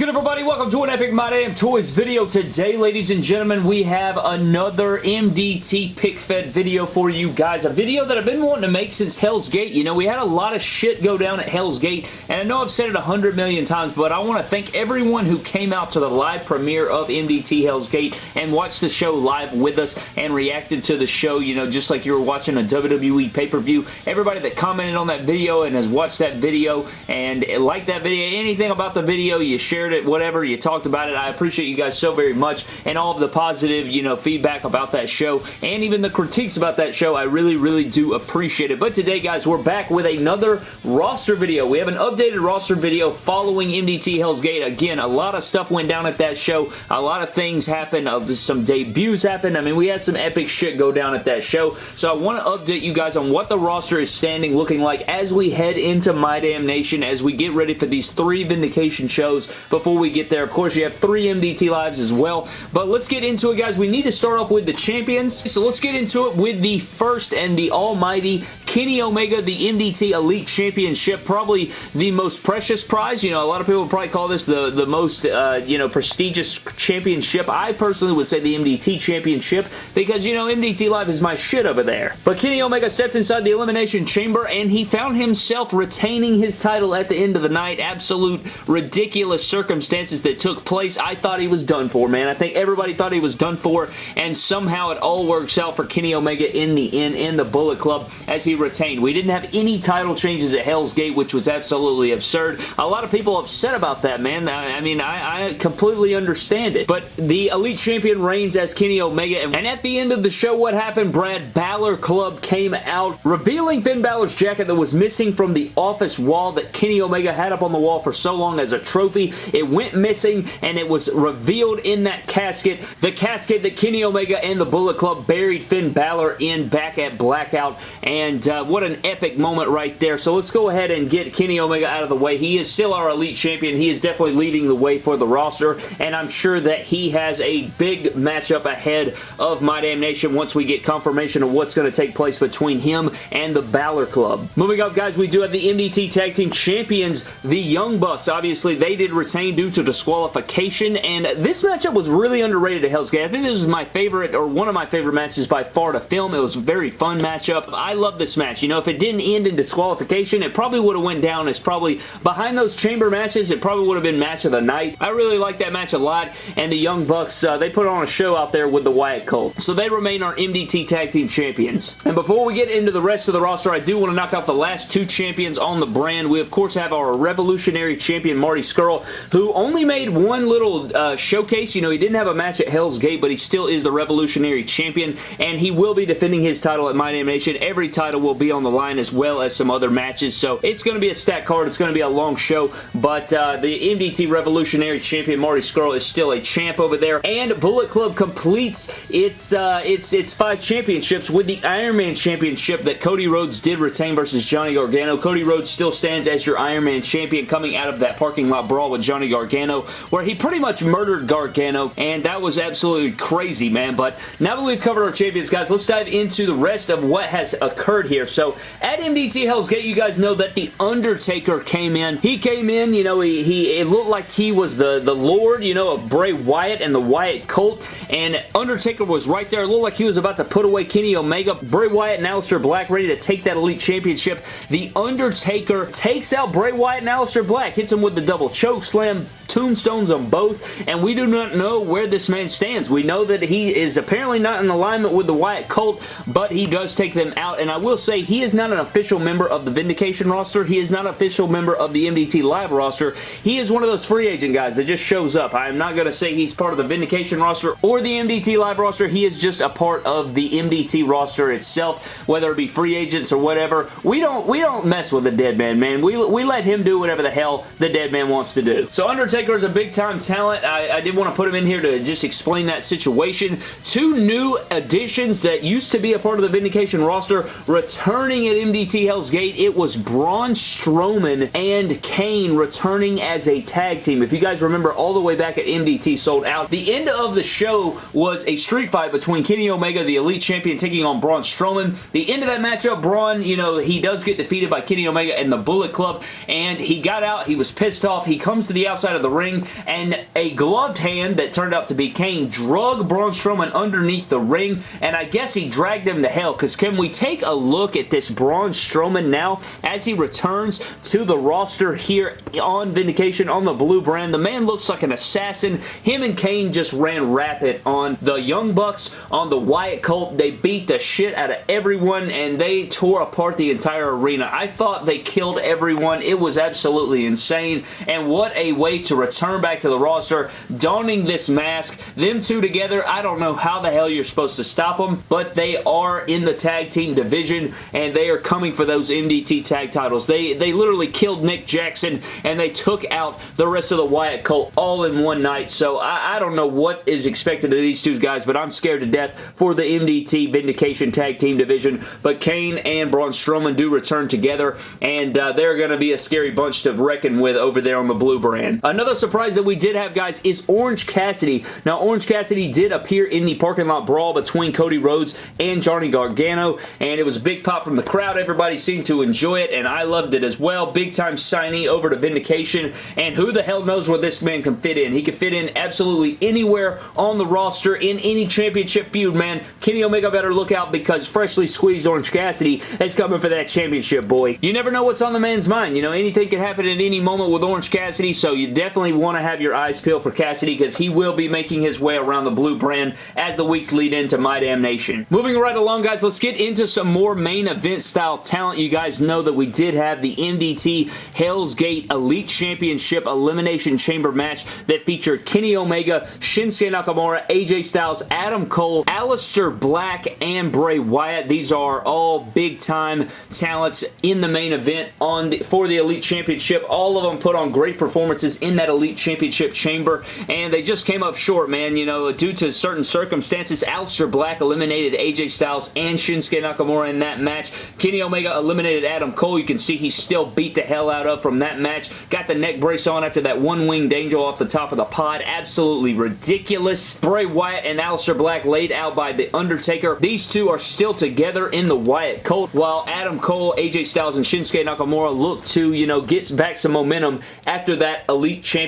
good everybody? Welcome to an Epic My Damn Toys video. Today, ladies and gentlemen, we have another MDT pick fed video for you guys. A video that I've been wanting to make since Hell's Gate. You know, we had a lot of shit go down at Hell's Gate, and I know I've said it a hundred million times, but I want to thank everyone who came out to the live premiere of MDT Hell's Gate and watched the show live with us and reacted to the show, you know, just like you were watching a WWE pay-per-view. Everybody that commented on that video and has watched that video and liked that video, anything about the video, you shared it, whatever, you talked about it. I appreciate you guys so very much and all of the positive, you know, feedback about that show and even the critiques about that show. I really, really do appreciate it. But today, guys, we're back with another roster video. We have an updated roster video following MDT Hell's Gate. Again, a lot of stuff went down at that show. A lot of things happened. Uh, some debuts happened. I mean, we had some epic shit go down at that show. So I want to update you guys on what the roster is standing looking like as we head into My Damn Nation, as we get ready for these three Vindication shows before we get there. Of course, you have three MDT lives as well. But let's get into it, guys. We need to start off with the champions. So let's get into it with the first and the almighty Kenny Omega, the MDT Elite Championship. Probably the most precious prize. You know, a lot of people probably call this the, the most, uh, you know, prestigious championship. I personally would say the MDT Championship because, you know, MDT Live is my shit over there. But Kenny Omega stepped inside the Elimination Chamber and he found himself retaining his title at the end of the night. Absolute ridiculous circumstances that took place. I thought he was done for, man. I think everybody thought he was done for, and somehow it all works out for Kenny Omega in the end in the Bullet Club as he retained. We didn't have any title changes at Hell's Gate, which was absolutely absurd. A lot of people upset about that, man. I, mean, I, I completely understand it. But the Elite Champion reigns as Kenny Omega, and at the end of the show, what happened? Brad Balor Club came out, revealing Finn Balor's jacket that was missing from the office wall that Kenny Omega had up on the wall for so long as a trophy. It went missing, and it was revealed in that casket. The casket that Kenny Omega and the Bullet Club buried Finn Balor in back at Blackout, and uh, what an epic moment right there. So let's go ahead and get Kenny Omega out of the way. He is still our Elite Champion. He is definitely leading the way for the roster, and I'm sure that he has a big matchup ahead of My Damn Nation once we get confirmation of what's going to take place between him and the Balor Club. Moving up, guys, we do have the MDT Tag Team Champions, the Young Bucks. Obviously, they did retain due to disqualification, and this matchup was really underrated at Hell's Gate. I think this was my favorite, or one of my favorite matches by far to film. It was a very fun matchup. I love this match. You know, if it didn't end in disqualification, it probably would have went down as probably behind those chamber matches, it probably would have been match of the night. I really like that match a lot, and the Young Bucks, uh, they put on a show out there with the Wyatt Cult. So they remain our MDT Tag Team Champions. And before we get into the rest of the roster, I do want to knock out the last two champions on the brand. We, of course, have our Revolutionary Champion, Marty Scurll, who only made one little uh, showcase. You know, he didn't have a match at Hell's Gate, but he still is the Revolutionary Champion, and he will be defending his title at My Damn Nation. Every title will be on the line as well as some other matches, so it's going to be a stack card. It's going to be a long show, but uh, the MDT Revolutionary Champion, Marty Scurll, is still a champ over there, and Bullet Club completes its, uh, its, its five championships with the Iron Man Championship that Cody Rhodes did retain versus Johnny Gargano. Cody Rhodes still stands as your Iron Man Champion coming out of that parking lot brawl with Johnny Gargano, where he pretty much murdered Gargano, and that was absolutely crazy, man. But now that we've covered our champions, guys, let's dive into the rest of what has occurred here. So, at MDT Hell's Gate, you guys know that The Undertaker came in. He came in, you know, he, he it looked like he was the, the Lord, you know, of Bray Wyatt and the Wyatt cult, and Undertaker was right there. It looked like he was about to put away Kenny Omega. Bray Wyatt and Aleister Black ready to take that Elite Championship. The Undertaker takes out Bray Wyatt and Aleister Black, hits him with the double choke slam, tombstones on both, and we do not know where this man stands. We know that he is apparently not in alignment with the Wyatt cult, but he does take them out, and I will say he is not an official member of the Vindication roster. He is not an official member of the MDT Live roster. He is one of those free agent guys that just shows up. I am not going to say he's part of the Vindication roster or the MDT Live roster. He is just a part of the MDT roster itself, whether it be free agents or whatever. We don't we don't mess with the dead man, man. We, we let him do whatever the hell the dead man wants to do. So Undertaker Is a big-time talent. I, I did want to put him in here to just explain that situation. Two new additions that used to be a part of the Vindication roster returning at MDT Hell's Gate. It was Braun Strowman and Kane returning as a tag team. If you guys remember all the way back at MDT Sold Out, the end of the show was a street fight between Kenny Omega, the Elite Champion, taking on Braun Strowman. The end of that matchup, Braun, you know, he does get defeated by Kenny Omega and the Bullet Club, and he got out. He was pissed off. He comes to the outside of the the ring, and a gloved hand that turned out to be Kane drug Braun Strowman underneath the ring, and I guess he dragged him to hell, because can we take a look at this Braun Strowman now as he returns to the roster here on Vindication on the blue brand? The man looks like an assassin. Him and Kane just ran rapid on the Young Bucks, on the Wyatt Cult. They beat the shit out of everyone, and they tore apart the entire arena. I thought they killed everyone. It was absolutely insane, and what a way to return back to the roster, donning this mask. Them two together, I don't know how the hell you're supposed to stop them, but they are in the tag team division, and they are coming for those MDT tag titles. They, they literally killed Nick Jackson, and they took out the rest of the Wyatt Cult all in one night, so I, I don't know what is expected of these two guys, but I'm scared to death for the MDT Vindication Tag Team Division, but Kane and Braun Strowman do return together, and uh, they're going to be a scary bunch to reckon with over there on the blue brand. Another surprise that we did have, guys, is Orange Cassidy. Now, Orange Cassidy did appear in the parking lot brawl between Cody Rhodes and Johnny Gargano, and it was a big pop from the crowd. Everybody seemed to enjoy it, and I loved it as well. Big time signee over to Vindication, and who the hell knows where this man can fit in. He can fit in absolutely anywhere on the roster in any championship feud, man. Kenny Omega better look out because freshly squeezed Orange Cassidy is coming for that championship, boy. You never know what's on the man's mind. You know, anything can happen at any moment with Orange Cassidy, so you definitely want to have your eyes peeled for Cassidy because he will be making his way around the blue brand as the weeks lead into My Damn Nation. Moving right along, guys, let's get into some more main event style talent. You guys know that we did have the MDT Hell's Gate Elite Championship Elimination Chamber match that featured Kenny Omega, Shinsuke Nakamura, AJ Styles, Adam Cole, Aleister Black, and Bray Wyatt. These are all big-time talents in the main event on the, for the Elite Championship. All of them put on great performances in that Elite Championship chamber, and they just came up short, man. You know, due to certain circumstances, Aleister Black eliminated AJ Styles and Shinsuke Nakamura in that match. Kenny Omega eliminated Adam Cole. You can see he still beat the hell out of from that match. Got the neck brace on after that one-winged angel off the top of the pod. Absolutely ridiculous. Bray Wyatt and Aleister Black laid out by The Undertaker. These two are still together in the Wyatt Cult, while Adam Cole, AJ Styles, and Shinsuke Nakamura look to, you know, get back some momentum after that Elite Championship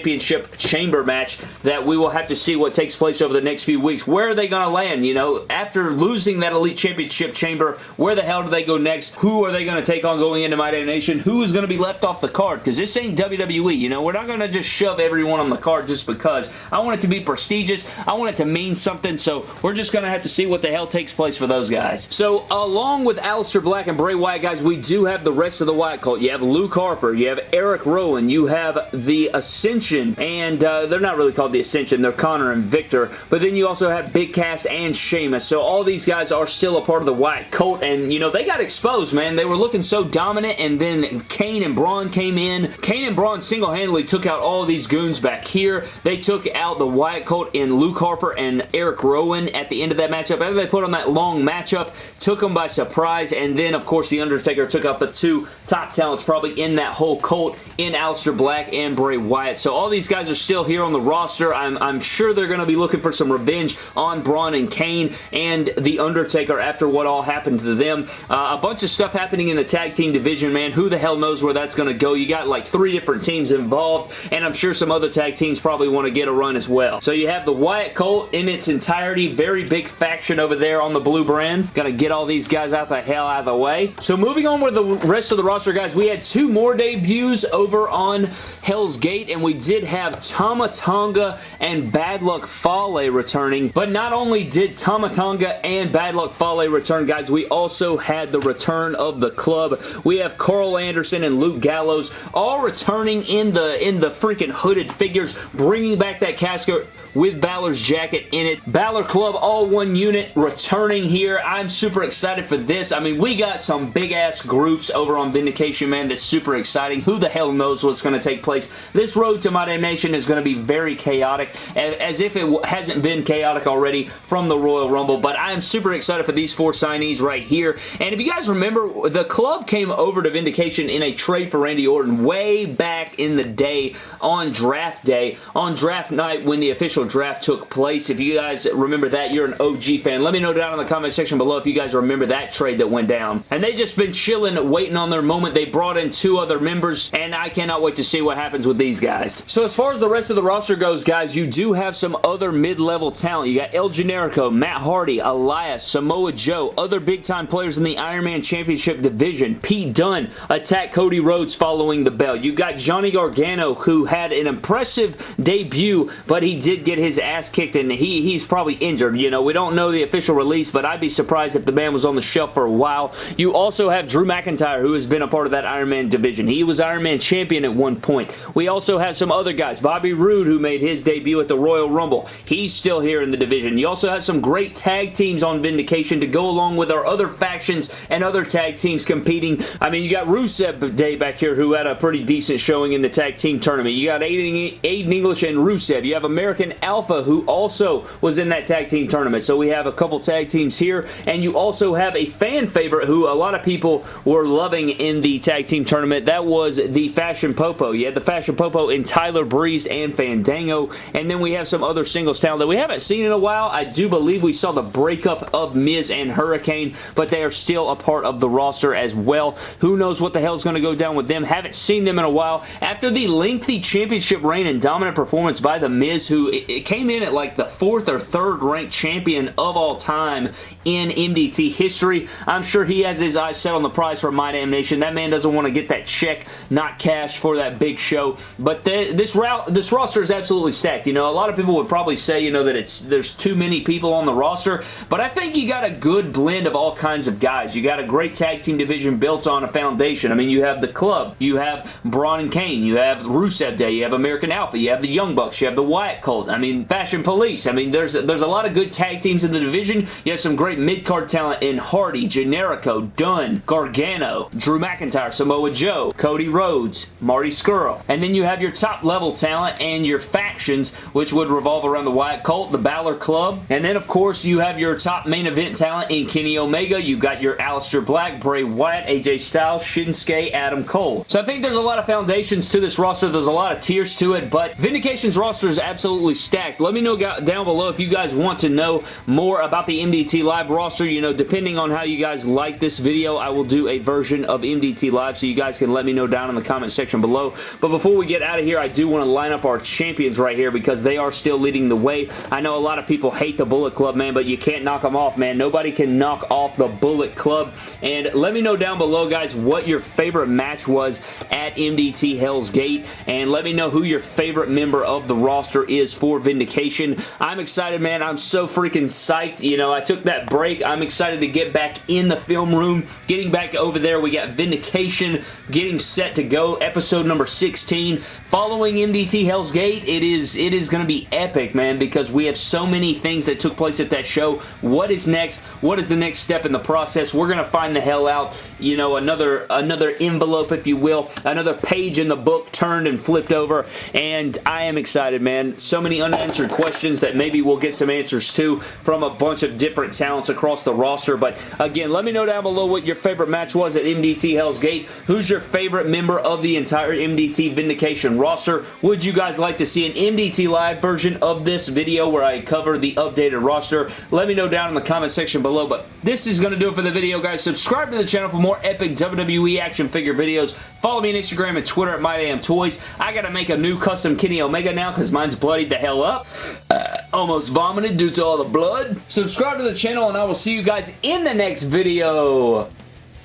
Chamber match that we will have to see what takes place over the next few weeks. Where are they going to land, you know? After losing that Elite Championship Chamber, where the hell do they go next? Who are they going to take on going into My Damn Nation? Who is going to be left off the card? Because this ain't WWE, you know? We're not going to just shove everyone on the card just because. I want it to be prestigious. I want it to mean something, so we're just going to have to see what the hell takes place for those guys. So, along with Aleister Black and Bray Wyatt, guys, we do have the rest of the Wyatt Cult. You have Luke Harper, you have Eric Rowan, you have the Ascension, and uh, they're not really called the Ascension, they're Connor and Victor, but then you also have Big Cass and Sheamus, so all these guys are still a part of the Wyatt Cult, and, you know, they got exposed, man. They were looking so dominant, and then Kane and Braun came in. Kane and Braun single-handedly took out all these goons back here. They took out the Wyatt Cult in Luke Harper and Eric Rowan at the end of that matchup. After they put on that long matchup, took them by surprise, and then, of course, The Undertaker took out the two top talents probably in that whole cult in Aleister Black and Bray Wyatt. So all these guys are still here on the roster. I'm, I'm sure they're going to be looking for some revenge on Braun and Kane and The Undertaker after what all happened to them. Uh, a bunch of stuff happening in the tag team division, man. Who the hell knows where that's going to go? You got like three different teams involved, and I'm sure some other tag teams probably want to get a run as well. So you have the Wyatt Cult in its entirety. Very big faction over there on the blue brand. Got to get all these guys out the hell out of the way. So moving on with the rest of the roster, guys, we had two more debuts over on Hell's Gate, and we did have Tama Tonga and Bad Luck Fale returning, but not only did Tama Tonga and Bad Luck Fale return, guys, we also had the return of the club. We have Karl Anderson and Luke Gallows all returning in the in the freaking hooded figures, bringing back that casket with Balor's jacket in it. Balor Club all one unit returning here. I'm super excited for this. I mean, we got some big-ass groups over on Vindication, man, that's super exciting. Who the hell knows what's going to take place? This road to My Damn Nation is going to be very chaotic, as if it hasn't been chaotic already from the Royal Rumble, but I am super excited for these four signees right here. And if you guys remember, the club came over to Vindication in a trade for Randy Orton way back in the day on draft day, on draft night when the official official draft took place. If you guys remember that, you're an OG fan. Let me know down in the comment section below if you guys remember that trade that went down. And they just been chilling, waiting on their moment. They brought in two other members, and I cannot wait to see what happens with these guys. So as far as the rest of the roster goes, guys, you do have some other mid-level talent. You got El Generico, Matt Hardy, Elias, Samoa Joe, other big-time players in the Iron Man Championship division. Pete Dunne attack Cody Rhodes following the bell. You got Johnny Gargano, who had an impressive debut, but he did get his ass kicked, and he, he's probably injured. You know, we don't know the official release, but I'd be surprised if the man was on the shelf for a while. You also have Drew McIntyre, who has been a part of that Iron Man division. He was Iron Man champion at one point. We also have some other guys. Bobby Roode, who made his debut at the Royal Rumble. He's still here in the division. You also have some great tag teams on Vindication to go along with our other factions and other tag teams competing. I mean, you got Rusev Day back here, who had a pretty decent showing in the tag team tournament. You got Aiden, Aiden English and Rusev. You have American Alpha, who also was in that tag team tournament. So we have a couple tag teams here, and you also have a fan favorite who a lot of people were loving in the tag team tournament. That was the Fashion Popo. You had the Fashion Popo in Tyler Breeze and Fandango, and then we have some other singles talent that we haven't seen in a while. I do believe we saw the breakup of Miz and Hurricane, but they are still a part of the roster as well. Who knows what the hell is going to go down with them. Haven't seen them in a while. After the lengthy championship reign and dominant performance by The Miz, who it, came in at like the fourth or third ranked champion of all time in MDT history. I'm sure he has his eyes set on the prize for My Damn Nation. That man doesn't want to get that check, not cash, for that big show. But the, this route, this roster is absolutely stacked. You know, a lot of people would probably say, you know, that it's there's too many people on the roster, but I think you got a good blend of all kinds of guys. You got a great tag team division built on a foundation. I mean, you have the club, you have Braun and Kane, you have Rusev Day, you have American Alpha, you have the Young Bucks, you have the Wyatt Cult, I mean, Fashion Police. I mean, there's, there's a lot of good tag teams in the division. You have some great mid-card talent in Hardy, Generico, Dunne, Gargano, Drew McIntyre, Samoa Joe, Cody Rhodes, Marty Scurll. And then you have your top level talent and your factions, which would revolve around the Wyatt Cult, the Balor Club, and then of course you have your top main event talent in Kenny Omega. You've got your Aleister Black, Bray Wyatt, AJ Styles, Shinsuke, Adam Cole. So I think there's a lot of foundations to this roster. There's a lot of tiers to it, but Vindication's roster is absolutely stacked. Let me know down below if you guys want to know more about the MDT Live roster. You know, depending on how you guys like this video, I will do a version of MDT Live, so you guys can let me know down in the comment section below. But before we get out of here, I do want to line up our champions right here because they are still leading the way. I know a lot of people hate the Bullet Club, man, but you can't knock them off, man. Nobody can knock off the Bullet Club. And let me know down below, guys, what your favorite match was at MDT Hell's Gate. And let me know who your favorite member of the roster is for Vindication. I'm excited, man. I'm so freaking psyched. You know, I took that break. I'm excited to get back in the film room. Getting back over there, we got Vindication getting set to go. Episode number 16. Following MDT Hell's Gate, it is it is going to be epic, man, because we have so many things that took place at that show. What is next? What is the next step in the process? We're going to find the hell out. You know, another another envelope, if you will, another page in the book turned and flipped over, and I am excited, man. So many unanswered questions that maybe we'll get some answers to from a bunch of different talents across the roster, but again, let me know down below what your favorite match was at MDT Hell's Gate. Who's your favorite member of the entire MDT Vindication roster? Would you guys like to see an MDT Live version of this video where I cover the updated roster? Let me know down in the comment section below, but this is going to do it for the video, guys. Subscribe to the channel for more epic WWE action figure videos. Follow me on Instagram and Twitter at MyDamnToys. I gotta make a new custom Kenny Omega now because mine's bloodied the hell up. Uh, almost vomited due to all the blood. Subscribe to the channel and I will see you guys in the next video.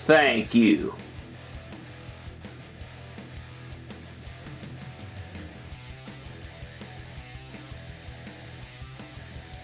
Thank you.